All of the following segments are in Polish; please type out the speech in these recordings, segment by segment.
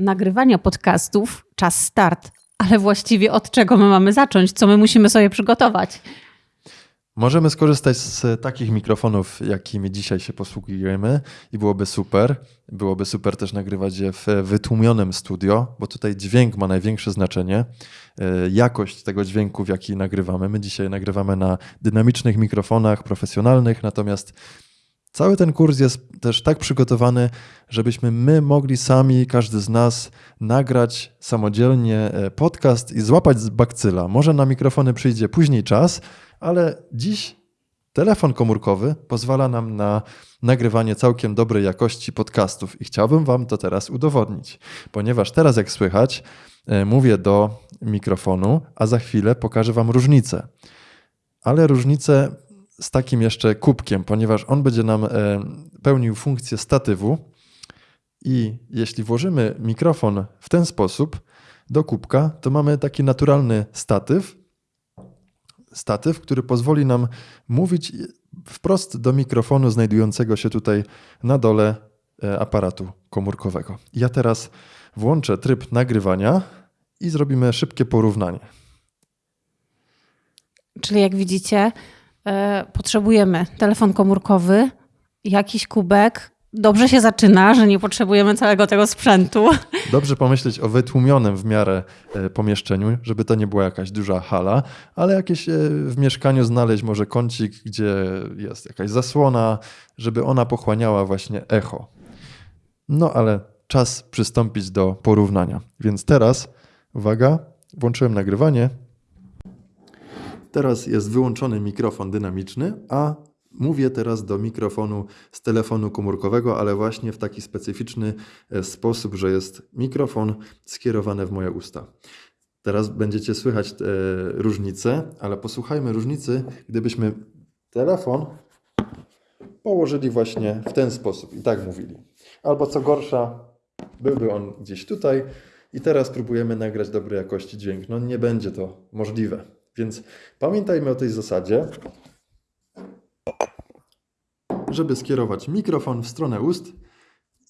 nagrywania podcastów, czas start. Ale właściwie od czego my mamy zacząć? Co my musimy sobie przygotować? Możemy skorzystać z takich mikrofonów, jakimi dzisiaj się posługujemy i byłoby super. Byłoby super też nagrywać je w wytłumionym studio, bo tutaj dźwięk ma największe znaczenie. E, jakość tego dźwięku, w jaki nagrywamy. My dzisiaj nagrywamy na dynamicznych mikrofonach profesjonalnych, natomiast cały ten kurs jest też tak przygotowany, żebyśmy my mogli sami, każdy z nas, nagrać samodzielnie e, podcast i złapać z bakcyla. Może na mikrofony przyjdzie później czas, ale dziś telefon komórkowy pozwala nam na nagrywanie całkiem dobrej jakości podcastów i chciałbym Wam to teraz udowodnić, ponieważ teraz, jak słychać, e, mówię do mikrofonu, a za chwilę pokażę Wam różnicę. Ale różnicę z takim jeszcze kubkiem, ponieważ on będzie nam e, pełnił funkcję statywu. I jeśli włożymy mikrofon w ten sposób do kubka, to mamy taki naturalny statyw, statyw, który pozwoli nam mówić wprost do mikrofonu znajdującego się tutaj na dole e, aparatu komórkowego. Ja teraz włączę tryb nagrywania i zrobimy szybkie porównanie. Czyli jak widzicie, potrzebujemy telefon komórkowy, jakiś kubek, dobrze się zaczyna, że nie potrzebujemy całego tego sprzętu. Dobrze pomyśleć o wytłumionym w miarę e, pomieszczeniu, żeby to nie była jakaś duża hala, ale jakieś e, w mieszkaniu znaleźć może kącik, gdzie jest jakaś zasłona, żeby ona pochłaniała właśnie echo. No ale czas przystąpić do porównania. Więc teraz, uwaga, włączyłem nagrywanie. Teraz jest wyłączony mikrofon dynamiczny, a Mówię teraz do mikrofonu z telefonu komórkowego, ale właśnie w taki specyficzny e, sposób, że jest mikrofon skierowany w moje usta. Teraz będziecie słychać e, różnice, ale posłuchajmy różnicy, gdybyśmy telefon położyli właśnie w ten sposób i tak mówili. Albo co gorsza, byłby on gdzieś tutaj i teraz próbujemy nagrać dobrej jakości dźwięk. No nie będzie to możliwe. Więc pamiętajmy o tej zasadzie żeby skierować mikrofon w stronę ust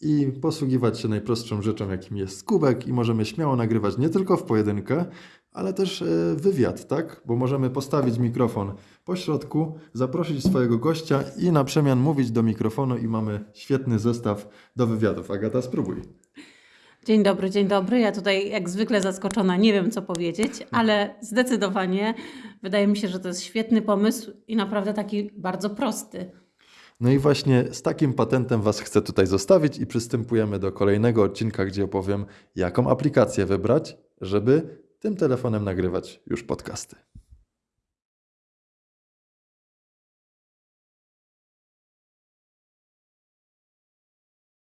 i posługiwać się najprostszą rzeczą, jakim jest kubek i możemy śmiało nagrywać nie tylko w pojedynkę, ale też e, wywiad, tak? Bo możemy postawić mikrofon po środku, zaprosić swojego gościa i na przemian mówić do mikrofonu i mamy świetny zestaw do wywiadów. Agata, spróbuj. Dzień dobry, dzień dobry. Ja tutaj jak zwykle zaskoczona, nie wiem co powiedzieć, ale zdecydowanie wydaje mi się, że to jest świetny pomysł i naprawdę taki bardzo prosty. No i właśnie z takim patentem Was chcę tutaj zostawić i przystępujemy do kolejnego odcinka, gdzie opowiem, jaką aplikację wybrać, żeby tym telefonem nagrywać już podcasty.